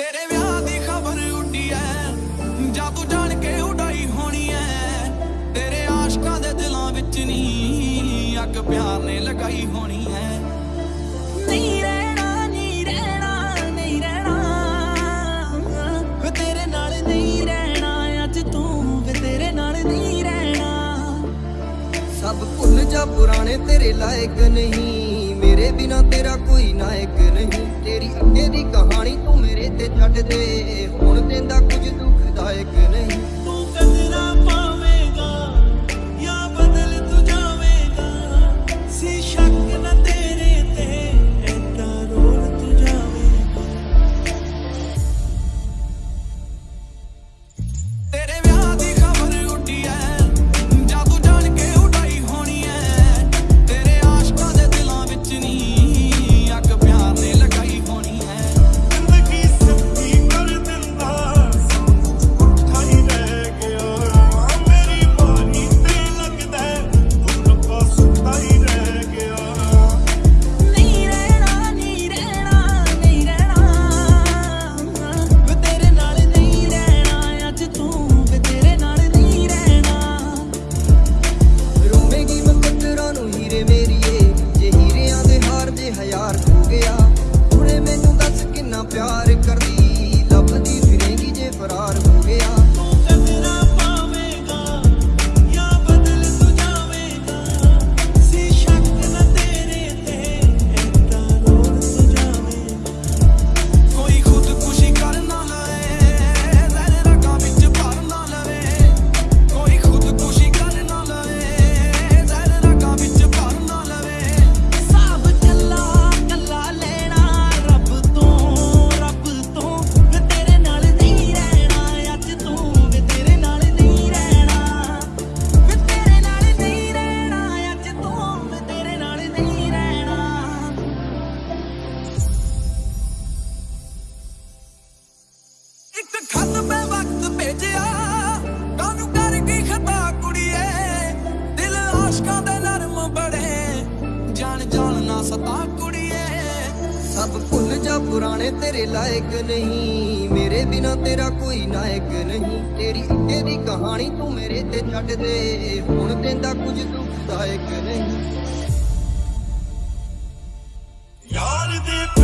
ਤੇਰੇ ਵਿਆਹ ਦੀ ਖਬਰ ਉੱਡੀ ਤੂੰ ਜਾਣ ਕੇ ਉਡਾਈ ਹੋਣੀ ਐ। ਤੇਰੇ ਆਸ਼ਕਾਂ ਦੇ ਦਿਲਾਂ ਵਿੱਚ ਨਹੀਂ ਅੱਗ ਪਿਆਰ ਨਹੀਂ ਰਹਿਣਾ ਨਹੀਂ ਰਹਿਣਾ ਨਹੀਂ ਰਹਿਣਾ। ਤੇਰੇ ਨਾਲ ਨਹੀਂ ਰਹਿਣਾ ਤੂੰ ਵੇ ਤੇਰੇ ਨਾਲ ਨਹੀਂ ਰਹਿਣਾ। ਸਭ ਭੁੱਲ ਜਾ ਪੁਰਾਣੇ ਤੇਰੇ ਲਾਇਕ ਨਹੀਂ। ਮੇਰੇ ਬਿਨਾ ਤੇਰਾ ਕੋਈ ਨਾਇਕ ਨਹੀਂ। ਤੇਰੀ ਅੱਗੇ ਦੀ ਕਹਾਣੀ ਤੂੰ ਮੇਰੇ ਤੇ ਛੱਡ ਦੇ। ਹੁਣ ਤੇ ਨਾ ਸਤਾ ਕੁੜੀਏ। ਸਭ ਭੁੱਲ ਜਾ ਪੁਰਾਣੇ ਤੇਰੇ ਲਾਇਕ ਨਹੀਂ। ਮੇਰੇ ਬਿਨਾ ਤੇਰਾ ਕੋਈ ਨਾਇਕ ਨਹੀਂ। ਤੇਰੀ ਅੱਗੇ ਦੀ ਕਹਾਣੀ ਤੂੰ ਮੇਰੇ ਤੇ ਛੱਡ ਦੇ। ਹੁਣ ਕਹਿੰਦਾ ਕੁਝ ਦੁਖਦਾਇਕ ਨਹੀਂ। ਯਾਰ ਦੇ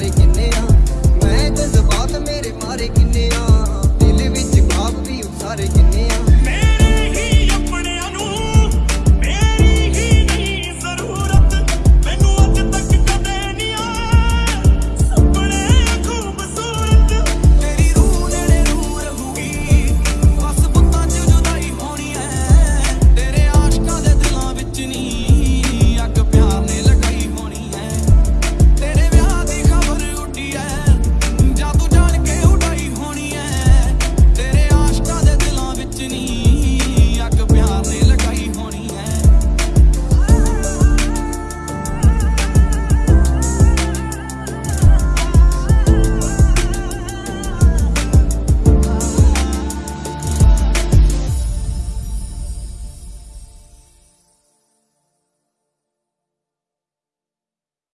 everybody